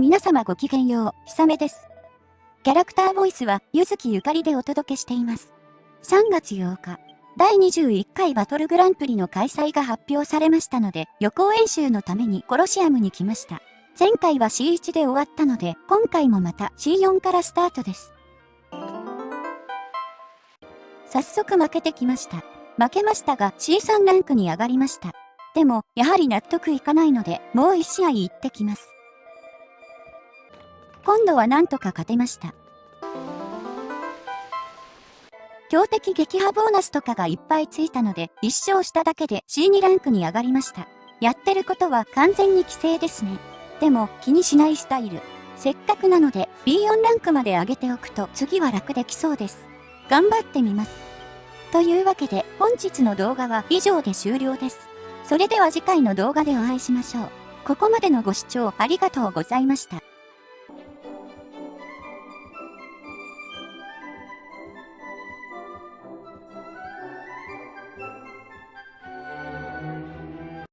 皆様ごきげんよう、ひさめです。キャラクターボイスは、ゆずきゆかりでお届けしています。3月8日、第21回バトルグランプリの開催が発表されましたので、予行演習のためにコロシアムに来ました。前回は C1 で終わったので、今回もまた C4 からスタートです。早速負けてきました。負けましたが C3 ランクに上がりました。でも、やはり納得いかないので、もう1試合行ってきます。今度はなんとか勝てました。強敵撃破ボーナスとかがいっぱいついたので、1勝しただけで C2 ランクに上がりました。やってることは完全に規制ですね。でも気にしないスタイル。せっかくなので B4 ランクまで上げておくと次は楽できそうです。頑張ってみます。というわけで本日の動画は以上で終了です。それでは次回の動画でお会いしましょう。ここまでのご視聴ありがとうございました。